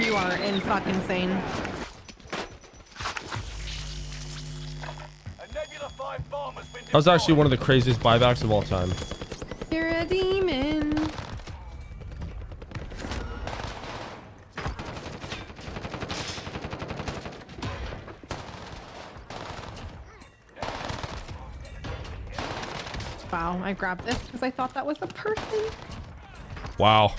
You are in fucking insane. A Nebula 5 bomb has been That was actually one of the craziest buybacks of all time. You're a demon. Wow, I grabbed this because I thought that was a person. Wow.